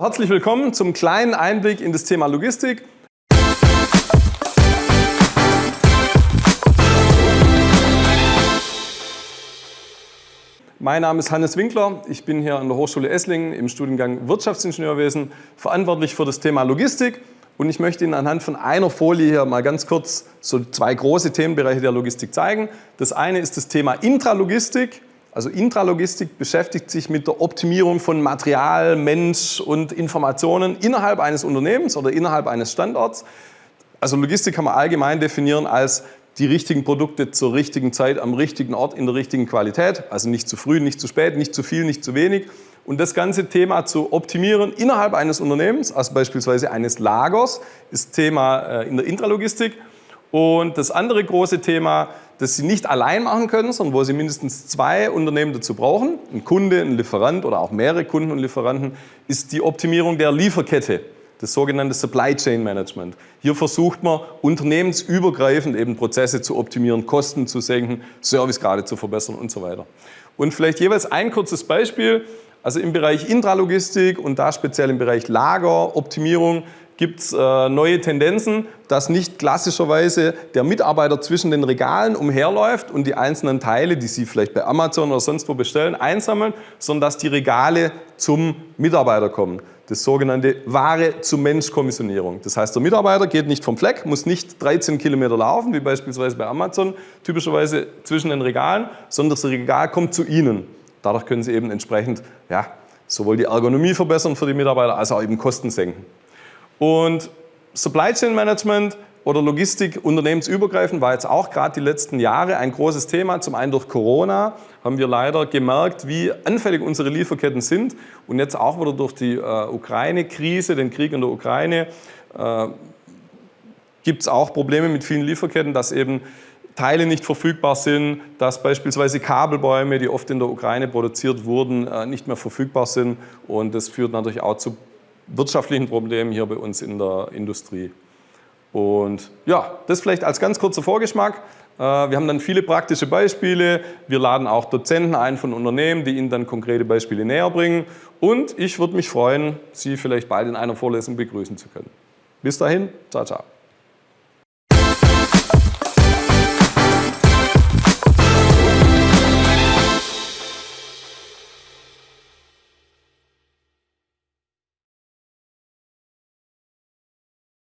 Herzlich willkommen zum kleinen Einblick in das Thema Logistik. Mein Name ist Hannes Winkler. Ich bin hier an der Hochschule Esslingen im Studiengang Wirtschaftsingenieurwesen verantwortlich für das Thema Logistik. Und ich möchte Ihnen anhand von einer Folie hier mal ganz kurz so zwei große Themenbereiche der Logistik zeigen. Das eine ist das Thema Intralogistik. Also Intralogistik beschäftigt sich mit der Optimierung von Material, Mensch und Informationen innerhalb eines Unternehmens oder innerhalb eines Standorts. Also Logistik kann man allgemein definieren als die richtigen Produkte zur richtigen Zeit, am richtigen Ort, in der richtigen Qualität. Also nicht zu früh, nicht zu spät, nicht zu viel, nicht zu wenig. Und das ganze Thema zu optimieren innerhalb eines Unternehmens, also beispielsweise eines Lagers, ist Thema äh, in der Intralogistik. Und das andere große Thema, das Sie nicht allein machen können, sondern wo Sie mindestens zwei Unternehmen dazu brauchen, ein Kunde, ein Lieferant oder auch mehrere Kunden und Lieferanten, ist die Optimierung der Lieferkette, das sogenannte Supply Chain Management. Hier versucht man unternehmensübergreifend eben Prozesse zu optimieren, Kosten zu senken, Servicegrade zu verbessern und so weiter. Und vielleicht jeweils ein kurzes Beispiel. Also im Bereich Intralogistik und da speziell im Bereich Lageroptimierung gibt es äh, neue Tendenzen, dass nicht klassischerweise der Mitarbeiter zwischen den Regalen umherläuft und die einzelnen Teile, die Sie vielleicht bei Amazon oder sonst wo bestellen, einsammeln, sondern dass die Regale zum Mitarbeiter kommen. Das sogenannte Ware-zu-Mensch-Kommissionierung. Das heißt, der Mitarbeiter geht nicht vom Fleck, muss nicht 13 Kilometer laufen, wie beispielsweise bei Amazon, typischerweise zwischen den Regalen, sondern das Regal kommt zu Ihnen. Dadurch können Sie eben entsprechend ja, sowohl die Ergonomie verbessern für die Mitarbeiter, als auch eben Kosten senken. Und Supply Chain Management oder Logistik unternehmensübergreifend war jetzt auch gerade die letzten Jahre ein großes Thema. Zum einen durch Corona haben wir leider gemerkt, wie anfällig unsere Lieferketten sind. Und jetzt auch wieder durch die äh, Ukraine-Krise, den Krieg in der Ukraine, äh, gibt es auch Probleme mit vielen Lieferketten, dass eben Teile nicht verfügbar sind, dass beispielsweise Kabelbäume, die oft in der Ukraine produziert wurden, äh, nicht mehr verfügbar sind. Und das führt natürlich auch zu wirtschaftlichen Problemen hier bei uns in der Industrie. Und ja, das vielleicht als ganz kurzer Vorgeschmack. Äh, wir haben dann viele praktische Beispiele. Wir laden auch Dozenten ein von Unternehmen, die Ihnen dann konkrete Beispiele näher bringen. Und ich würde mich freuen, Sie vielleicht bald in einer Vorlesung begrüßen zu können. Bis dahin, ciao, ciao.